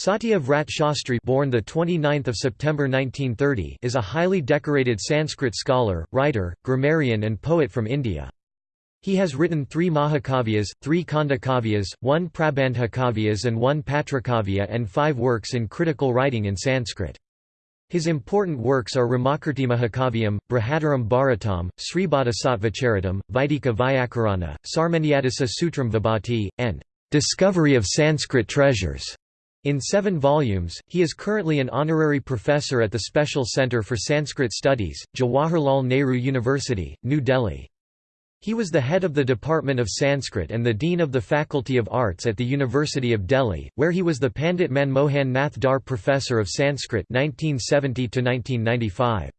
Satya Vrat Shastri born the 29th of September 1930 is a highly decorated Sanskrit scholar, writer, grammarian and poet from India. He has written three Mahakavyas, three Khandakavyas, one Prabandhakavyas and one Patrakavya and five works in critical writing in Sanskrit. His important works are Ramakirti Mahakavyam, Brihadaram Bharatam, Sribodhisattvacharitam, Vaidika Vyakarana, Sarmanyadisa Sutram Vibhati, and Discovery of Sanskrit Treasures. In seven volumes, he is currently an honorary professor at the Special Centre for Sanskrit Studies, Jawaharlal Nehru University, New Delhi. He was the head of the Department of Sanskrit and the Dean of the Faculty of Arts at the University of Delhi, where he was the Pandit Manmohan Nath Dar Professor of Sanskrit 1970 -1995.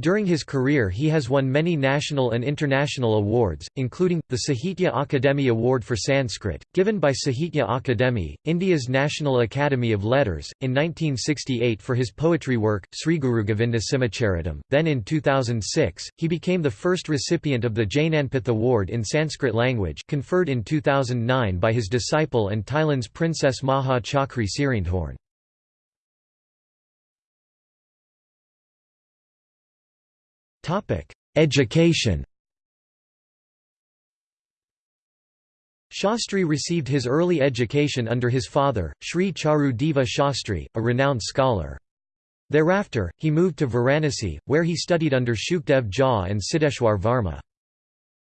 During his career he has won many national and international awards, including, the Sahitya Akademi Award for Sanskrit, given by Sahitya Akademi, India's National Academy of Letters, in 1968 for his poetry work, Sri Guru Govinda Simacharitam. Then in 2006, he became the first recipient of the Jnanpith Award in Sanskrit language conferred in 2009 by his disciple and Thailand's Princess Maha Chakri Sirindhorn. Education Shastri received his early education under his father, Sri Charu Deva Shastri, a renowned scholar. Thereafter, he moved to Varanasi, where he studied under Shukdev Jha and Siddheshwar Varma.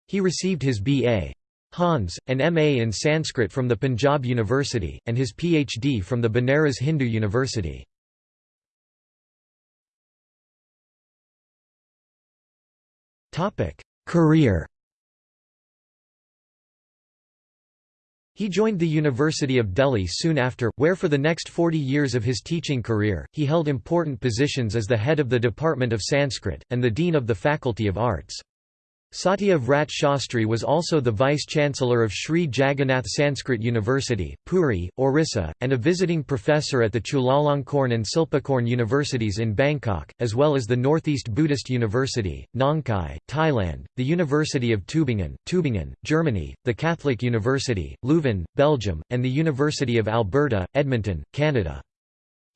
He received his B.A. Hons, and M.A. in Sanskrit from the Punjab University, and his Ph.D. from the Banaras Hindu University. Career He joined the University of Delhi soon after, where for the next 40 years of his teaching career, he held important positions as the head of the Department of Sanskrit, and the Dean of the Faculty of Arts. Satya Vrat Shastri was also the Vice-Chancellor of Sri Jagannath Sanskrit University, Puri, Orissa, and a visiting professor at the Chulalongkorn and Silpakorn universities in Bangkok, as well as the Northeast Buddhist University, Nong Khai, Thailand, the University of Tübingen, Tübingen, Germany, the Catholic University, Leuven, Belgium, and the University of Alberta, Edmonton, Canada.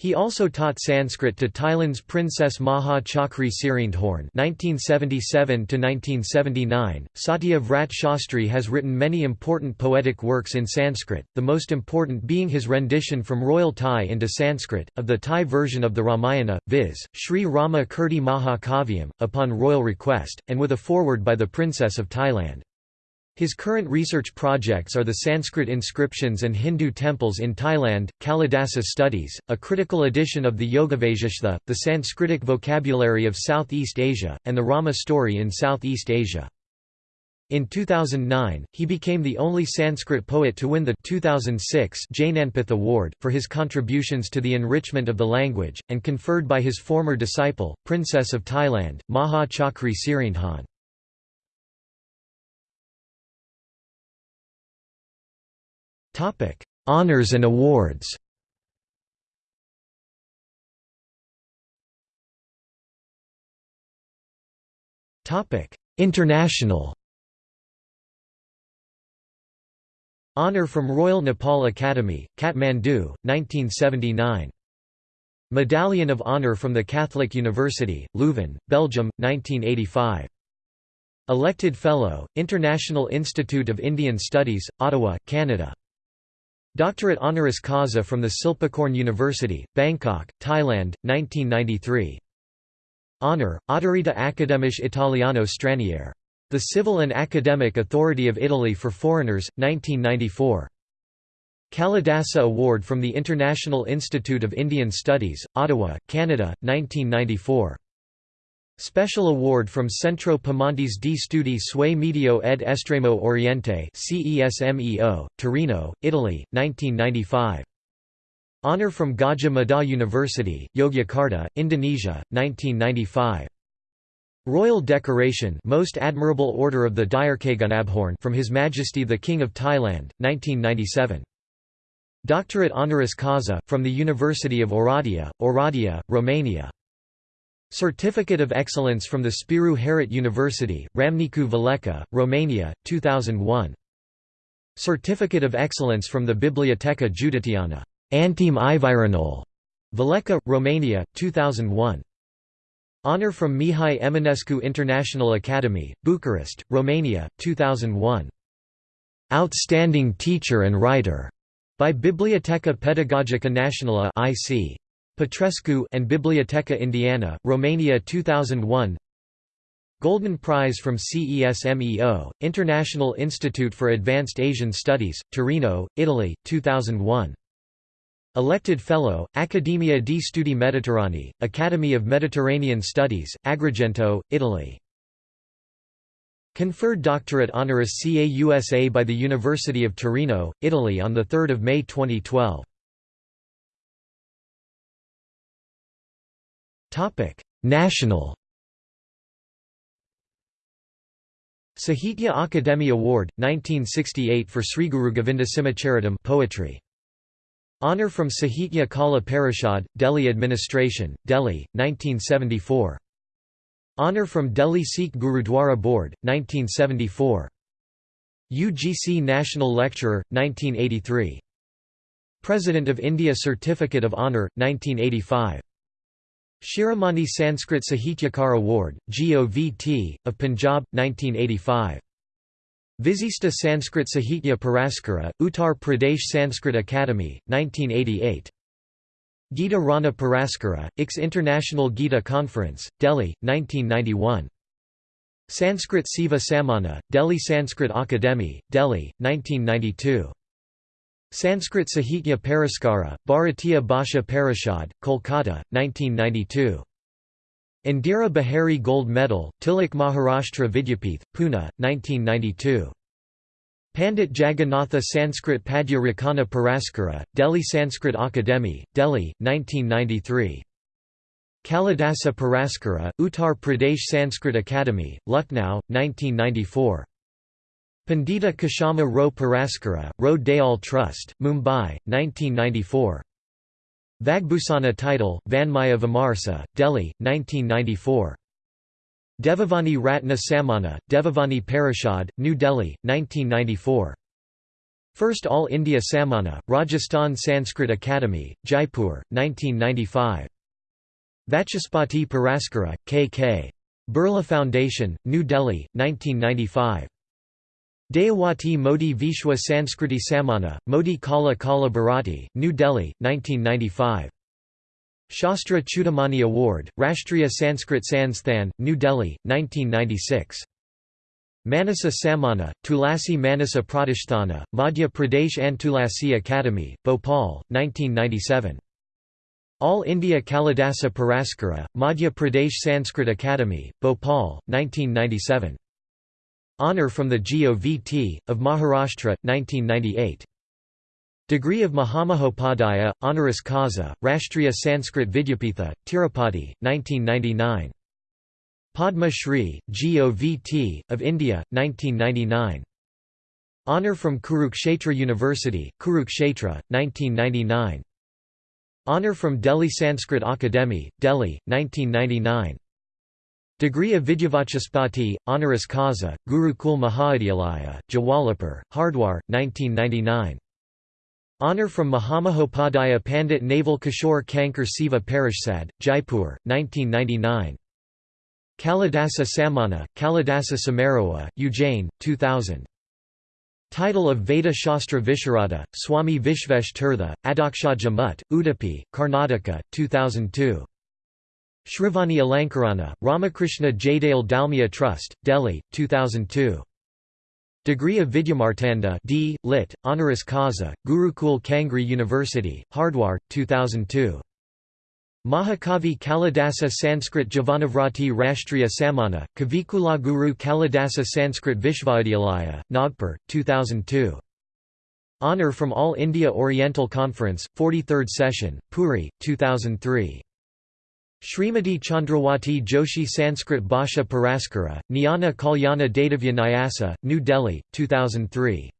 He also taught Sanskrit to Thailand's Princess Maha Chakri Sirindhorn (1977–1979). Satya Vrat Shastri has written many important poetic works in Sanskrit, the most important being his rendition from Royal Thai into Sanskrit of the Thai version of the Ramayana, viz., Sri Rama Kirti Mahakavyam, upon royal request, and with a foreword by the Princess of Thailand. His current research projects are the Sanskrit inscriptions and Hindu temples in Thailand, Kalidasa Studies, a critical edition of the Yogavasishtha, the Sanskritic vocabulary of Southeast Asia, and the Rama story in Southeast Asia. In 2009, he became the only Sanskrit poet to win the 2006 Jnanpith Award, for his contributions to the enrichment of the language, and conferred by his former disciple, Princess of Thailand, Maha Chakri Sirindhorn. Topic: Honors and awards. Topic: International. Honor from Royal Nepal Academy, Kathmandu, 1979. Medallion of Honor from the Catholic University, Leuven, Belgium, 1985. Elected Fellow, International Institute of Indian Studies, Ottawa, Canada Doctorate honoris causa from the Silpakorn University, Bangkok, Thailand, 1993. Honour, Autorita Accademiche Italiano Straniere. The Civil and Academic Authority of Italy for Foreigners, 1994. Kalidasa Award from the International Institute of Indian Studies, Ottawa, Canada, 1994. Special award from Centro Piemontes di Studi sui Medio ed Estremo Oriente CESMEO, Torino, Italy, 1995. Honor from Gadjah Mada University, Yogyakarta, Indonesia, 1995. Royal Decoration Most Admirable Order of the Direkgunabhorn from His Majesty the King of Thailand, 1997. Doctorate honoris causa, from the University of Oradea, Oradea, Romania. Certificate of Excellence from the Spiru Haret University, Ramnicu Valcea, Romania, 2001. Certificate of Excellence from the Biblioteca Județeană. Antim Ivireanul, Vleka, Romania, 2001. Honor from Mihai Eminescu International Academy, Bucharest, Romania, 2001. Outstanding Teacher and Writer, by Biblioteca Pedagogica Națională IC. Petrescu and Biblioteca Indiana, Romania 2001 Golden Prize from CESMEO, International Institute for Advanced Asian Studies, Torino, Italy, 2001 Elected Fellow, Accademia di Studi Mediterranei, Academy of Mediterranean Studies, Agrigento, Italy. Conferred doctorate honoris CAUSA by the University of Torino, Italy on 3 May 2012. National Sahitya Akademi Award, 1968 for Sriguru Govinda Simacharitam poetry. Honour from Sahitya Kala Parishad, Delhi Administration, Delhi, 1974. Honour from Delhi Sikh Gurudwara Board, 1974. UGC National Lecturer, 1983. President of India Certificate of Honour, 1985. Shiromani Sanskrit Sahityakar Award, GOVT, of Punjab, 1985. Visista Sanskrit Sahitya Puraskara, Uttar Pradesh Sanskrit Academy, 1988. Gita Rana Puraskara, IX International Gita Conference, Delhi, 1991. Sanskrit Siva Samana, Delhi Sanskrit Akademi, Delhi, 1992. Sanskrit Sahitya Puraskara, Bharatiya Bhasha Parishad, Kolkata, 1992. Indira Behari Gold Medal, Tilak Maharashtra Vidyapith, Pune, 1992. Pandit Jagannatha Sanskrit Padya Rakana Puraskara, Delhi Sanskrit Akademi, Delhi, 1993. Kalidasa Puraskara, Uttar Pradesh Sanskrit Academy, Lucknow, 1994. Pandita Kashama Rao Puraskara, Rao Dayal Trust, Mumbai, 1994. Vagbhusana title, Vanmaya Vimarsa, Delhi, 1994. Devavani Ratna Samana, Devavani Parishad, New Delhi, 1994. First All India Samana, Rajasthan Sanskrit Academy, Jaipur, 1995. Vachaspati Puraskara, K.K. Birla Foundation, New Delhi, 1995. Dayawati Modi Vishwa Sanskriti Samana, Modi Kala Kala Bharati, New Delhi, 1995. Shastra Chudamani Award, Rashtriya Sanskrit Sansthan, New Delhi, 1996. Manasa Samana, Tulasi Manasa Pratisthana, Madhya Pradesh Antulasi Academy, Bhopal, 1997. All India Kalidasa Puraskara, Madhya Pradesh Sanskrit Academy, Bhopal, 1997. Honour from the GOVT, of Maharashtra, 1998. Degree of Mahamahopadhyaya, honoris causa, Rashtriya Sanskrit Vidyapitha, Tirupati, 1999. Padma Shri, GOVT, of India, 1999. Honour from Kurukshetra University, Kurukshetra, 1999. Honour from Delhi Sanskrit Akademi, Delhi, 1999. Degree of Vidyavachaspati, honoris causa, Gurukul Mahavidyalaya, Jawalapur, Hardwar, 1999. Honour from Mahamahopadhyaya Pandit Naval Kishore Kankar Siva Parishad, Jaipur, 1999. Kalidasa Samana, Kalidasa Samaroha, Ujjain, 2000. Title of Veda Shastra Visharada, Swami Vishvesh Tirtha, Adakshaja Mutt, Udupi, Karnataka, 2002. Shrivani Alankarana, Ramakrishna Jaidayal Dalmia Trust, Delhi, 2002. Degree of Vidyamartanda D. Lit. Honoris Causa, Gurukul Kangri University, Hardwar, 2002. Mahakavi Kalidasa Sanskrit Javanavrati Rashtriya Samana, Kavikula Guru Kalidasa Sanskrit Vishvavidyalaya, Nagpur, 2002. Honour from All India Oriental Conference, 43rd Session, Puri, 2003. Srimati Chandrawati Joshi Sanskrit Bhasha Puraskara, Jnana Kalyana Dadavya Nyasa, New Delhi, 2003.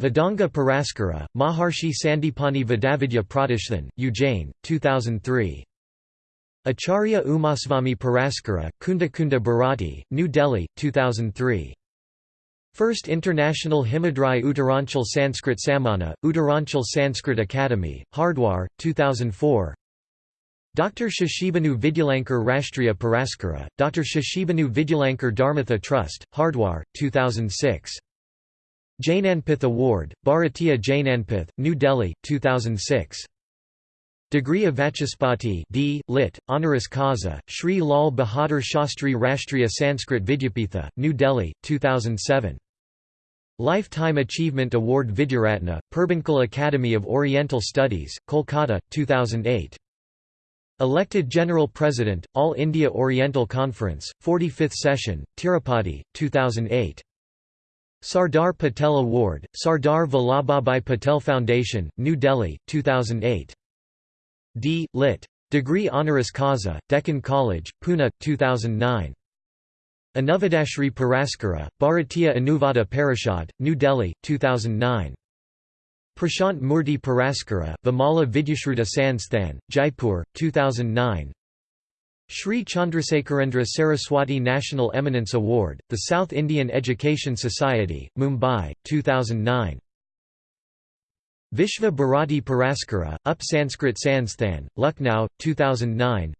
Vedanga Puraskara, Maharshi Sandipani Vedavidya Pratishthan, Ujjain, 2003. Acharya Umasvami Puraskara, Kunda Kunda Bharati, New Delhi, 2003. First International Himadri Uttaranchal Sanskrit Samana, Uttaranchal Sanskrit Academy, Hardwar, 2004 Dr. Shashibanu Vidyalankar Rashtriya Puraskara, Dr. Shashibanu Vidyalankar Dharmatha Trust, Hardwar, 2006 Jnanpith Award, Bharatiya Jnanpith, New Delhi, 2006 Degree of Vachaspati D. Lit. Honoris Causa, Sri Lal Bahadur Shastri Rashtriya Sanskrit Vidyapitha, New Delhi, 2007. Lifetime Achievement Award Vidyaratna, Purbanchal Academy of Oriental Studies, Kolkata, 2008. Elected General President, All India Oriental Conference, 45th Session, Tirupati, 2008. Sardar Patel Award, Sardar Vallabhbhai Patel Foundation, New Delhi, 2008. D. Lit. Degree Honoris Causa, Deccan College, Pune, 2009. Anuvadashri Puraskara, Bharatiya Anuvada Parishad, New Delhi, 2009. Prashant Murti Puraskara, Vimala Vidyashruta Sansthan, Jaipur, 2009. Sri Chandrasekharendra Saraswati National Eminence Award, the South Indian Education Society, Mumbai, 2009. Vishva Bharati Puraskara, Up Sanskrit Sansthan, Lucknow, 2009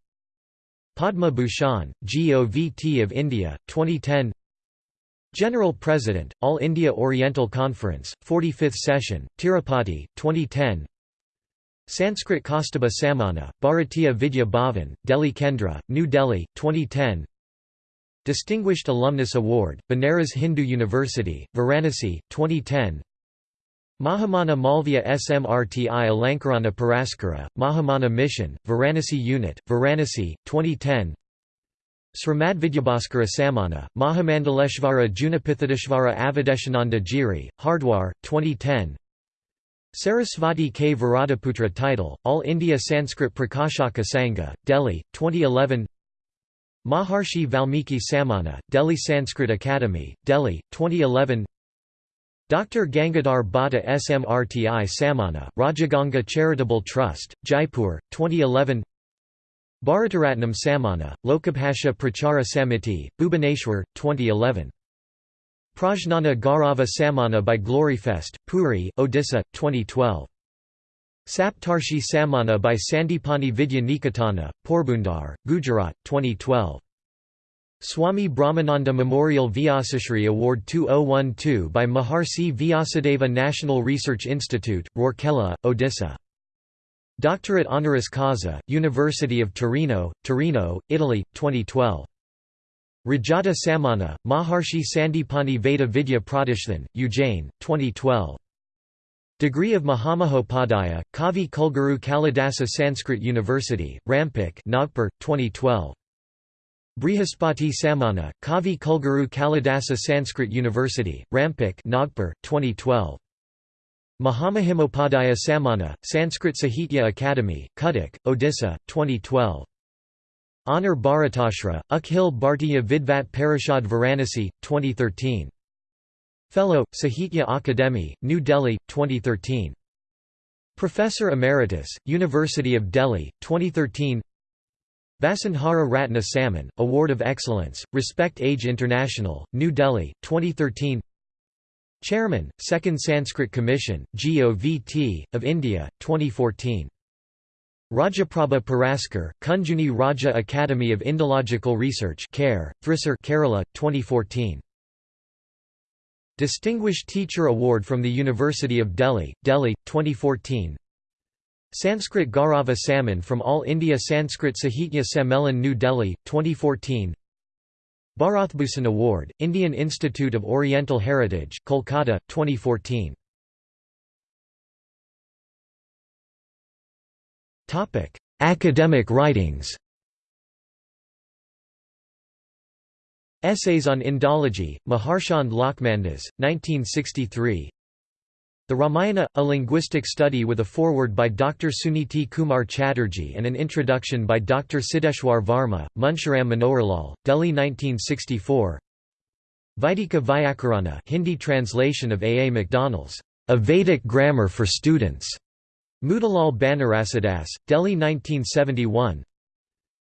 Padma Bhushan, GOVT of India, 2010 General President, All India Oriental Conference, 45th Session, Tirupati, 2010 Sanskrit Kaustubha Sammana, Bharatiya Vidya Bhavan, Delhi Kendra, New Delhi, 2010 Distinguished Alumnus Award, Banaras Hindu University, Varanasi, 2010 Mahamana Malviya Smrti Alankarana Puraskara, Mahamana Mission, Varanasi Unit, Varanasi, 2010 Srimadvidyabhaskara Samana, Mahamandaleshvara Junapithadeshvara Avadheshananda Giri, Hardwar, 2010 Sarasvati K. Virataputra title, All India Sanskrit Prakashaka Sangha, Delhi, 2011 Maharshi Valmiki Samana, Delhi Sanskrit Academy, Delhi, 2011 Dr. Gangadhar Bhatta SMRTI Samana, Rajaganga Charitable Trust, Jaipur, 2011 Bharataratnam Samana, Lokabhasha Prachara Samiti, Bhubaneswar, 2011. Prajnana Gaurava Samana by Gloryfest, Puri, Odisha, 2012. Saptarshi Samana by Sandipani Vidya Niketana, Porbandar, Gujarat, 2012. Swami Brahmananda Memorial Vyasashri Award 2012 by Maharshi Vyasadeva National Research Institute, Rourkela, Odisha. Doctorate honoris causa, University of Torino, Torino, Italy, 2012. Rajata Samana, Maharshi Sandipani Veda Vidya Pratishthan, Ujjain, 2012. Degree of Mahamahopadhyaya, Kavi Kulguru Kalidasa Sanskrit University, Ramtek Nagpur, 2012. Brihaspati Samana, Kavi Kulguru Kalidasa Sanskrit University, Ramtek Nagpur, 2012. Mahamahimopadhyaya Samana, Sanskrit Sahitya Academy, Cuttack, Odisha, 2012. Honor Bharatashra, Akhil Bhartiya Vidvat Parishad Varanasi, 2013. Fellow, Sahitya Akademi, New Delhi, 2013. Professor Emeritus, University of Delhi, 2013 Vasundhara Ratna Samman, Award of Excellence, Respect Age International, New Delhi, 2013 Chairman, Second Sanskrit Commission, GOVT, of India, 2014 Rajaprabha Puraskar, Kunjunni Raja Academy of Indological Research Care, Thrissur Kerala, 2014 Distinguished Teacher Award from the University of Delhi, Delhi, 2014 Sanskrit Gaurava Samman from All India Sanskrit Sahitya Sammelan New Delhi, 2014 Bharathbhushan Award, Indian Institute of Oriental Heritage, Kolkata, 2014 Topic: Academic writings. Essays on Indology, Meharchand Lachhmandas, 1963 the Ramayana, a linguistic study with a foreword by Dr. Suniti Kumar Chatterjee and an introduction by Dr. Siddeshwar Varma, Munshiram Manoharlal, Delhi 1964 Vaidika Vyakarana Hindi translation of A. A. Macdonell's A Vedic Grammar for Students, Motilal Banarsidass, Delhi 1971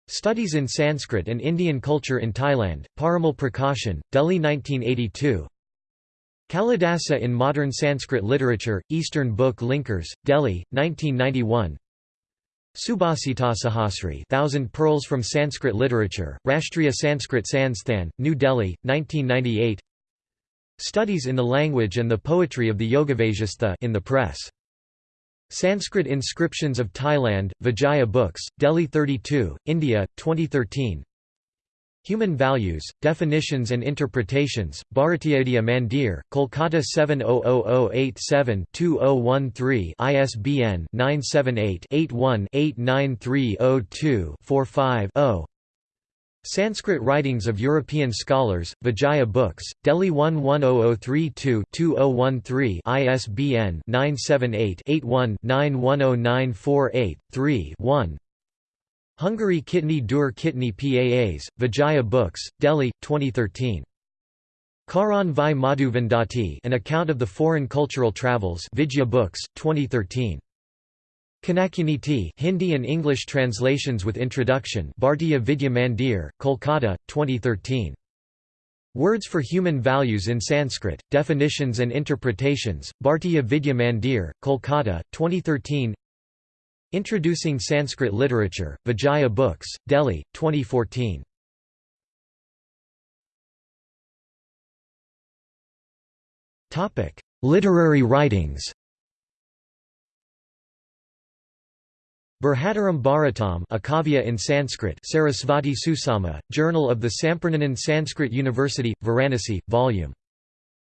Studies in Sanskrit and Indian Culture in Thailand, Parimal Prakashan, Delhi 1982 Kalidasa in Modern Sanskrit Literature, Eastern Book Linkers, Delhi, 1991 Subhasita Sahasri Thousand Pearls from Sanskrit Literature, Rashtriya Sanskrit Sansthan, New Delhi, 1998 Studies in the Language and the Poetry of the Yogavasishtha in the Press. Sanskrit Inscriptions of Thailand, Vijaya Books, Delhi 32, India, 2013 Human Values, Definitions and Interpretations, Bharatiya Vidya Mandir, Kolkata 700087-2013 ISBN 978-81-89302-45-0 Sanskrit Writings of European Scholars, Vijaya Books, Delhi 110032-2013 ISBN 978-81-910948-3-1 Hungary Kitni Dur Kitni PAAs, Vijaya Books, Delhi, 2013. Karan Vi Madhuvendati An Account of the Foreign Cultural Travels Vijaya Books, 2013. Kanakuniti Hindi and English translations with introduction Bhartiya Vidya Mandir, Kolkata, 2013. Words for Human Values in Sanskrit, Definitions and Interpretations, Bhartiya Vidya Mandir, Kolkata, 2013 Introducing Sanskrit Literature, Vijaya Books, Delhi, 2014. Literary writings Burhataram Bharatam a Kavya in Sanskrit Sarasvati Susama, Journal of the Sampurnanand Sanskrit University, Varanasi, Vol.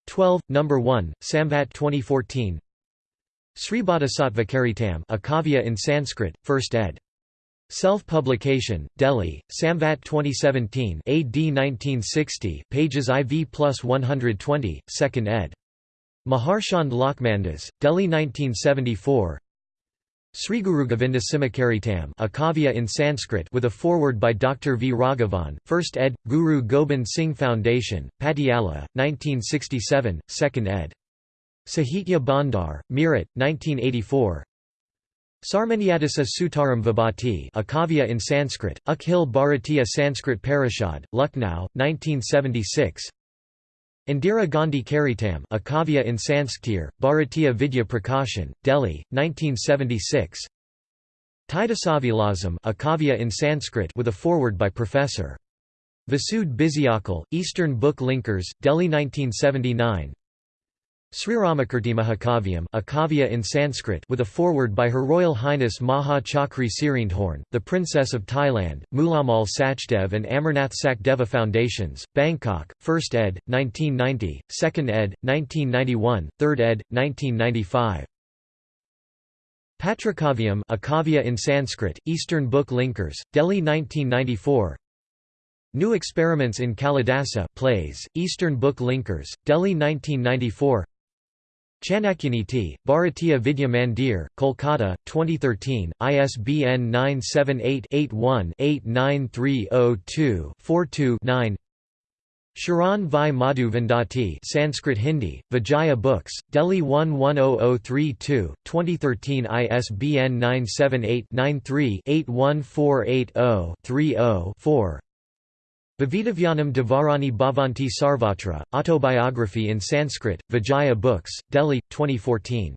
12, No. 1, Samvat 2014 Sribodhisattva a Kavya in Sanskrit, 1st ed. Self-publication, Delhi, Samvat 2017 AD 1960, pages IV plus 120, 2nd ed. Meharchand Lachhmandas, Delhi 1974 Sriguru Govinda Simacharitam a Kavya in Sanskrit with a foreword by Dr. V. Raghavan, 1st ed., Guru Gobind Singh Foundation, Patiala, 1967, 2nd ed. Sahitya Bhandar, Meerut, 1984 Sarmanyadisa Sutaram Vibhati a Kavya in Sanskrit, Akhil Bharatiya Sanskrit Parishad, Lucknow, 1976 Indira Gandhi Charitam a Kavya in Sanskrit, Bharatiya Vidya Prakashan, Delhi, 1976 Tidasavilasam a Kavya in Sanskrit with a foreword by Professor. Vasud Bizyakal, Eastern Book Linkers, Delhi 1979 Sriramakirtimahakavyam a kavya in Sanskrit with a foreword by Her Royal Highness Maha Chakri Sirindhorn, the Princess of Thailand, Mulamal Sachdev and Amarnath Sakdeva Foundations, Bangkok, 1st ed., 1990, 2nd ed., 1991, 3rd ed., 1995. Patrakavyam a kavya in Sanskrit, Eastern Book Linkers, Delhi 1994 New Experiments in Kalidasa plays, Eastern Book Linkers, Delhi 1994 Chanakuniti, Bharatiya Vidya Mandir, Kolkata, 2013, ISBN 978-81-89302-42-9 Sharan Vi Madhu Vendati Sanskrit Hindi, Vijaya Books, Delhi 110032, 2013 ISBN 978 93 81480 30 4 Bhavitavyanam Dvarani Bhavanti Sarvatra, Autobiography in Sanskrit, Vijaya Books, Delhi, 2014.